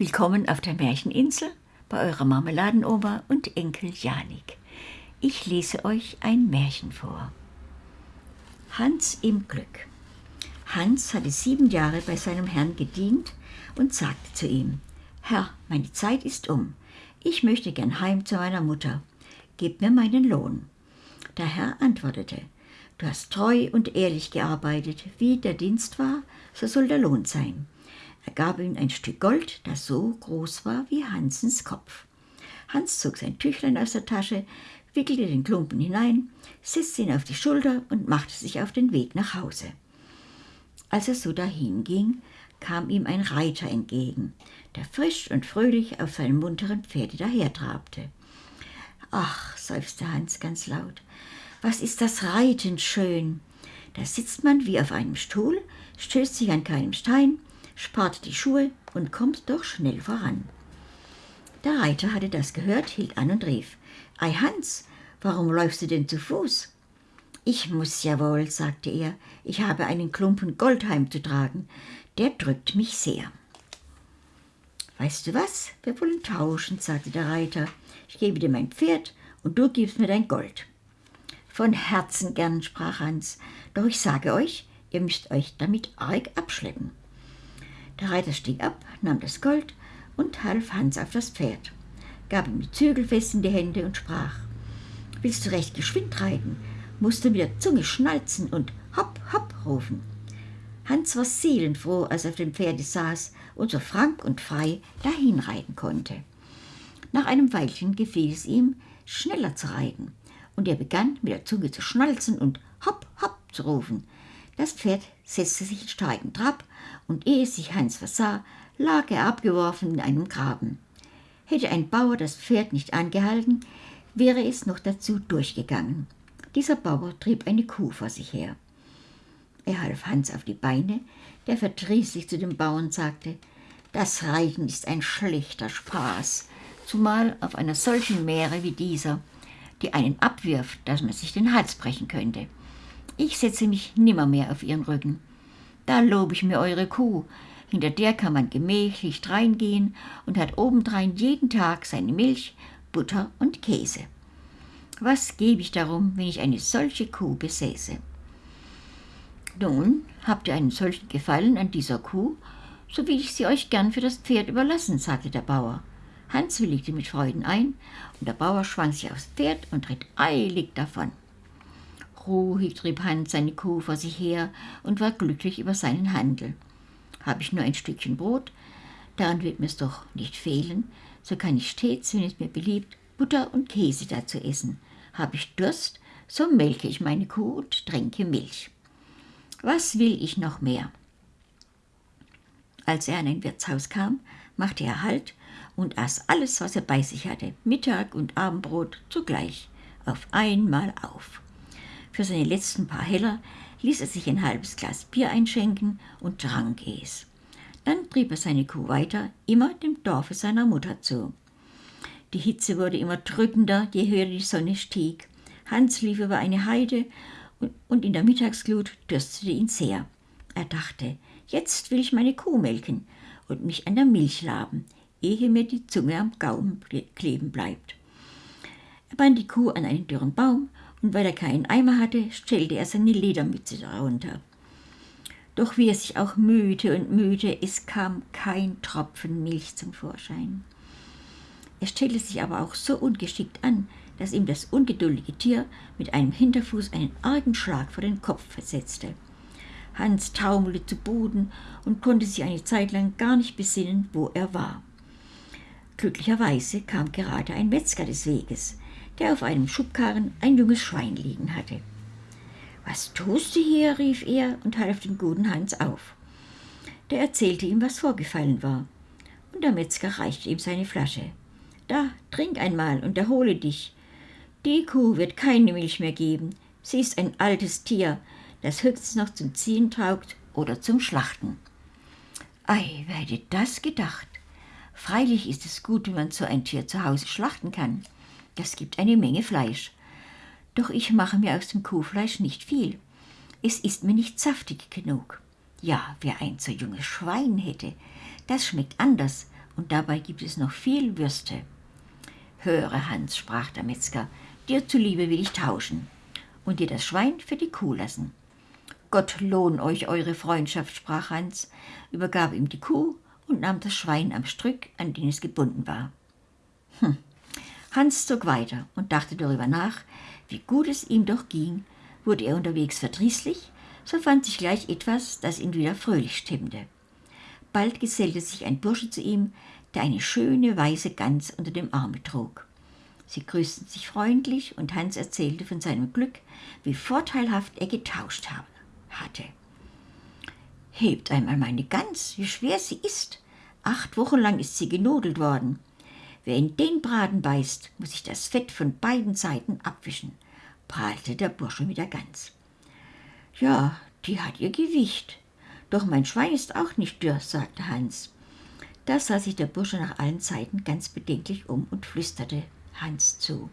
Willkommen auf der Märcheninsel bei eurer Marmeladenoma und Enkel Janik. Ich lese euch ein Märchen vor. Hans im Glück. Hans hatte sieben Jahre bei seinem Herrn gedient und sagte zu ihm, Herr, meine Zeit ist um. Ich möchte gern heim zu meiner Mutter. Gib mir meinen Lohn. Der Herr antwortete, Du hast treu und ehrlich gearbeitet, wie der Dienst war, so soll der Lohn sein. Er gab ihm ein Stück Gold, das so groß war wie Hansens Kopf. Hans zog sein Tüchlein aus der Tasche, wickelte den Klumpen hinein, setzte ihn auf die Schulter und machte sich auf den Weg nach Hause. Als er so dahinging, kam ihm ein Reiter entgegen, der frisch und fröhlich auf seinem munteren Pferde dahertrabte. Ach, seufzte Hans ganz laut, was ist das Reiten schön! Da sitzt man wie auf einem Stuhl, stößt sich an keinem Stein, spart die Schuhe und kommt doch schnell voran. Der Reiter hatte das gehört, hielt an und rief, Ei Hans, warum läufst du denn zu Fuß? Ich muss ja wohl, sagte er, ich habe einen Klumpen Gold heimzutragen, der drückt mich sehr. Weißt du was, wir wollen tauschen, sagte der Reiter, ich gebe dir mein Pferd und du gibst mir dein Gold. Von Herzen gern, sprach Hans, doch ich sage euch, ihr müsst euch damit arg abschleppen. Der Reiter stieg ab, nahm das Gold und half Hans auf das Pferd, gab ihm die Zügel fest in die Hände und sprach, Willst du recht geschwind reiten, musst du mit der Zunge schnalzen und hopp, hopp rufen. Hans war seelenfroh, als er auf dem Pferde saß und so frank und frei dahinreiten konnte. Nach einem Weilchen gefiel es ihm, schneller zu reiten, und er begann mit der Zunge zu schnalzen und hopp, hopp zu rufen. Das Pferd setzte sich in starken Trab, und ehe sich Hans versah, lag er abgeworfen in einem Graben. Hätte ein Bauer das Pferd nicht angehalten, wäre es noch dazu durchgegangen. Dieser Bauer trieb eine Kuh vor sich her. Er half Hans auf die Beine, der verdrießlich zu dem Bauern sagte, das Reiten ist ein schlechter Spaß, zumal auf einer solchen Meere wie dieser, die einen abwirft, dass man sich den Hals brechen könnte. Ich setze mich nimmermehr auf ihren Rücken. Da lobe ich mir eure Kuh, hinter der kann man gemächlich reingehen und hat obendrein jeden Tag seine Milch, Butter und Käse. Was gebe ich darum, wenn ich eine solche Kuh besäße? Nun, habt ihr einen solchen Gefallen an dieser Kuh, so will ich sie euch gern für das Pferd überlassen, sagte der Bauer. Hans willigte mit Freuden ein, und der Bauer schwang sich aufs Pferd und ritt eilig davon. Ruhig trieb Hans seine Kuh vor sich her und war glücklich über seinen Handel. Habe ich nur ein Stückchen Brot, daran wird mir's doch nicht fehlen, so kann ich stets, wenn es mir beliebt, Butter und Käse dazu essen. Habe ich Durst, so melke ich meine Kuh und trinke Milch. Was will ich noch mehr? Als er an ein Wirtshaus kam, machte er Halt und aß alles, was er bei sich hatte, Mittag und Abendbrot zugleich, auf einmal auf. Für seine letzten paar Heller ließ er sich ein halbes Glas Bier einschenken und trank es. Dann trieb er seine Kuh weiter, immer dem Dorfe seiner Mutter zu. Die Hitze wurde immer drückender, je höher die Sonne stieg. Hans lief über eine Heide und in der Mittagsglut dürstete ihn sehr. Er dachte, jetzt will ich meine Kuh melken und mich an der Milch laben ehe mir die Zunge am Gaumen kleben bleibt. Er band die Kuh an einen dürren Baum und weil er keinen Eimer hatte, stellte er seine Ledermütze darunter. Doch wie er sich auch mühte und mühte, es kam kein Tropfen Milch zum Vorschein. Er stellte sich aber auch so ungeschickt an, dass ihm das ungeduldige Tier mit einem Hinterfuß einen argen Schlag vor den Kopf versetzte. Hans taumelte zu Boden und konnte sich eine Zeit lang gar nicht besinnen, wo er war. Glücklicherweise kam gerade ein Metzger des Weges, der auf einem Schubkarren ein junges Schwein liegen hatte. Was tust du hier? rief er und half dem guten Hans auf. Der erzählte ihm, was vorgefallen war, und der Metzger reichte ihm seine Flasche. Da, trink einmal und erhole dich. Die Kuh wird keine Milch mehr geben. Sie ist ein altes Tier, das höchstens noch zum Ziehen taugt oder zum Schlachten. Ei, wer hätte das gedacht? Freilich ist es gut, wenn man so ein Tier zu Hause schlachten kann. Das gibt eine Menge Fleisch. Doch ich mache mir aus dem Kuhfleisch nicht viel. Es ist mir nicht saftig genug. Ja, wer ein so junges Schwein hätte, das schmeckt anders und dabei gibt es noch viel Würste. Höre, Hans, sprach der Metzger, dir zuliebe will ich tauschen und dir das Schwein für die Kuh lassen. Gott lohn euch eure Freundschaft, sprach Hans, übergab ihm die Kuh und nahm das Schwein am Strick, an den es gebunden war. Hm. Hans zog weiter und dachte darüber nach, wie gut es ihm doch ging. Wurde er unterwegs verdrießlich, so fand sich gleich etwas, das ihn wieder fröhlich stimmte. Bald gesellte sich ein Bursche zu ihm, der eine schöne weiße Gans unter dem Arme trug. Sie grüßten sich freundlich und Hans erzählte von seinem Glück, wie vorteilhaft er getauscht hatte. Hebt einmal meine Gans, wie schwer sie ist. Acht Wochen lang ist sie genudelt worden. Wer in den Braten beißt, muss sich das Fett von beiden Seiten abwischen, prahlte der Bursche mit der Gans. Ja, die hat ihr Gewicht. Doch mein Schwein ist auch nicht dürr, sagte Hans. Da sah sich der Bursche nach allen Seiten ganz bedenklich um und flüsterte Hans zu.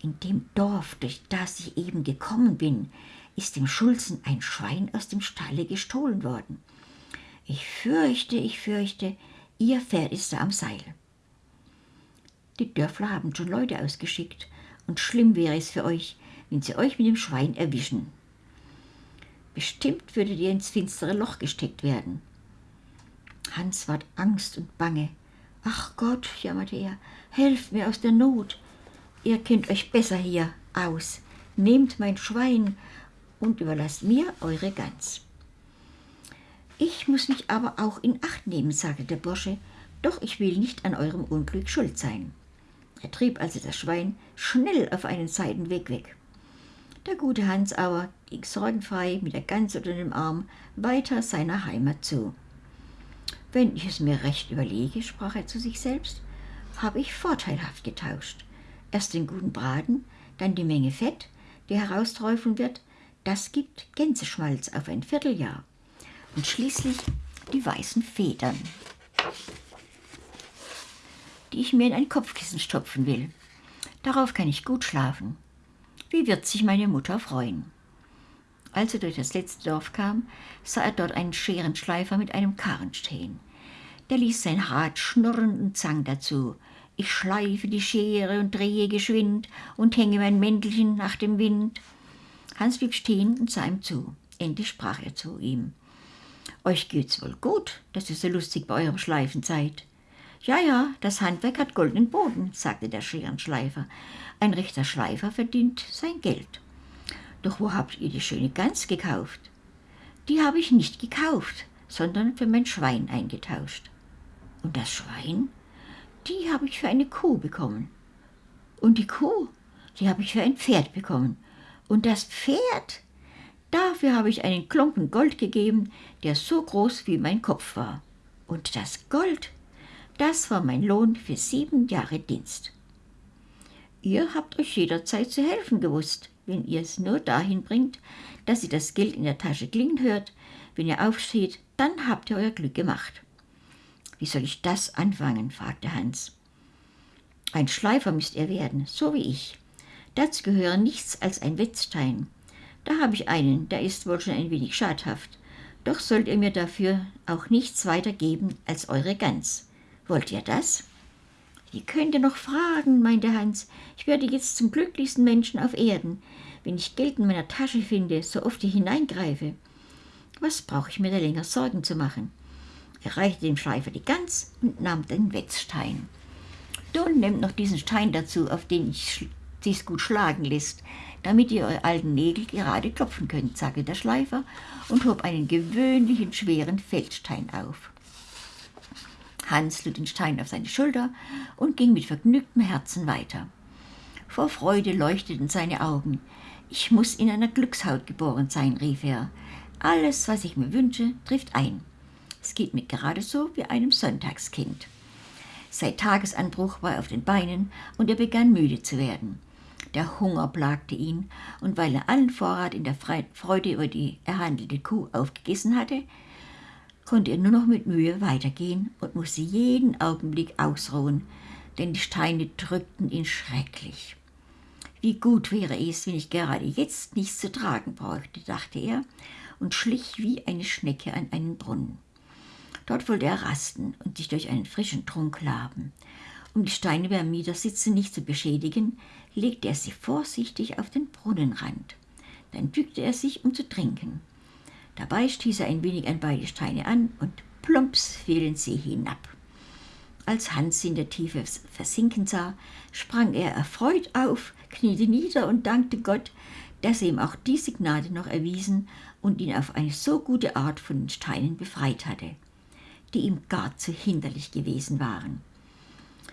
In dem Dorf, durch das ich eben gekommen bin, ist dem Schulzen ein Schwein aus dem Stalle gestohlen worden. Ich fürchte, ich fürchte, ihr Pferd ist da am Seil. Die Dörfler haben schon Leute ausgeschickt, und schlimm wäre es für euch, wenn sie euch mit dem Schwein erwischen. Bestimmt würdet ihr ins finstere Loch gesteckt werden. Hans ward Angst und Bange. Ach Gott, jammerte er, helft mir aus der Not. Ihr kennt euch besser hier aus. Nehmt mein Schwein und überlasst mir eure Gans. Ich muss mich aber auch in Acht nehmen, sagte der Bursche, doch ich will nicht an eurem Unglück schuld sein. Er trieb also das Schwein schnell auf einen Seitenweg weg. Der gute Hans aber ging sorgenfrei mit der Gans unter dem Arm weiter seiner Heimat zu. Wenn ich es mir recht überlege, sprach er zu sich selbst, habe ich vorteilhaft getauscht. Erst den guten Braten, dann die Menge Fett, die herausträufeln wird, das gibt Gänseschmalz auf ein Vierteljahr. Und schließlich die weißen Federn, die ich mir in ein Kopfkissen stopfen will. Darauf kann ich gut schlafen. Wie wird sich meine Mutter freuen? Als er durch das letzte Dorf kam, sah er dort einen Scherenschleifer mit einem Karren stehen. Der ließ sein Rad schnurren und sang dazu. Ich schleife die Schere und drehe geschwind und hänge mein Mäntelchen nach dem Wind. Hans blieb stehen und sah ihm zu. Endlich sprach er zu ihm. Euch geht's wohl gut, dass ihr so lustig bei eurem Schleifen seid. Ja, ja, das Handwerk hat goldenen Boden, sagte der Scherenschleifer. Ein rechter Schleifer verdient sein Geld. Doch wo habt ihr die schöne Gans gekauft? Die habe ich nicht gekauft, sondern für mein Schwein eingetauscht. Und das Schwein? Die habe ich für eine Kuh bekommen. Und die Kuh? Die habe ich für ein Pferd bekommen. Und das Pferd, dafür habe ich einen Klumpen Gold gegeben, der so groß wie mein Kopf war. Und das Gold, das war mein Lohn für sieben Jahre Dienst. Ihr habt euch jederzeit zu helfen gewusst, wenn ihr es nur dahin bringt, dass ihr das Geld in der Tasche klingen hört. Wenn ihr aufsteht, dann habt ihr euer Glück gemacht. Wie soll ich das anfangen? fragte Hans. Ein Schleifer müsst ihr werden, so wie ich. Dazu gehören nichts als ein Wetzstein. Da habe ich einen, der ist wohl schon ein wenig schadhaft. Doch sollt ihr mir dafür auch nichts weiter geben als eure Gans. Wollt ihr das? Wie könnt ihr noch fragen, meinte Hans. Ich werde jetzt zum glücklichsten Menschen auf Erden, wenn ich Geld in meiner Tasche finde, so oft ich hineingreife. Was brauche ich mir da länger Sorgen zu machen? Er reichte dem Schleifer die Gans und nahm den Wetzstein. Nun nehmt noch diesen Stein dazu, auf den ich sich's gut schlagen lässt, damit ihr eure alten Nägel gerade klopfen könnt, sagte der Schleifer und hob einen gewöhnlichen schweren Feldstein auf. Hans lud den Stein auf seine Schulter und ging mit vergnügtem Herzen weiter. Vor Freude leuchteten seine Augen. Ich muss in einer Glückshaut geboren sein, rief er. Alles, was ich mir wünsche, trifft ein. Es geht mir gerade so wie einem Sonntagskind. Seit Tagesanbruch war er auf den Beinen und er begann müde zu werden. Der Hunger plagte ihn, und weil er allen Vorrat in der Freude über die erhandelte Kuh aufgegessen hatte, konnte er nur noch mit Mühe weitergehen und musste jeden Augenblick ausruhen, denn die Steine drückten ihn schrecklich. Wie gut wäre es, wenn ich gerade jetzt nichts zu tragen bräuchte, dachte er und schlich wie eine Schnecke an einen Brunnen. Dort wollte er rasten und sich durch einen frischen Trunk laben. Um die Steine beim Niedersitzen nicht zu beschädigen, legte er sie vorsichtig auf den Brunnenrand. Dann bückte er sich, um zu trinken. Dabei stieß er ein wenig an beide Steine an und plumps fielen sie hinab. Als Hans in der Tiefe versinken sah, sprang er erfreut auf, kniete nieder und dankte Gott, dass er ihm auch diese Gnade noch erwiesen und ihn auf eine so gute Art von den Steinen befreit hatte, die ihm gar zu hinderlich gewesen waren.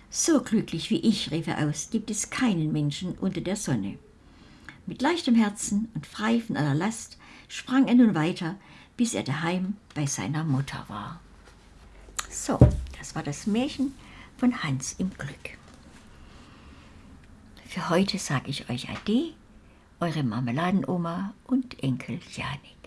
So glücklich wie ich, rief er aus, gibt es keinen Menschen unter der Sonne. Mit leichtem Herzen und frei von aller Last sprang er nun weiter, bis er daheim bei seiner Mutter war. So, das war das Märchen von Hans im Glück. Für heute sage ich euch Ade, eure Marmeladenoma und Enkel Janik.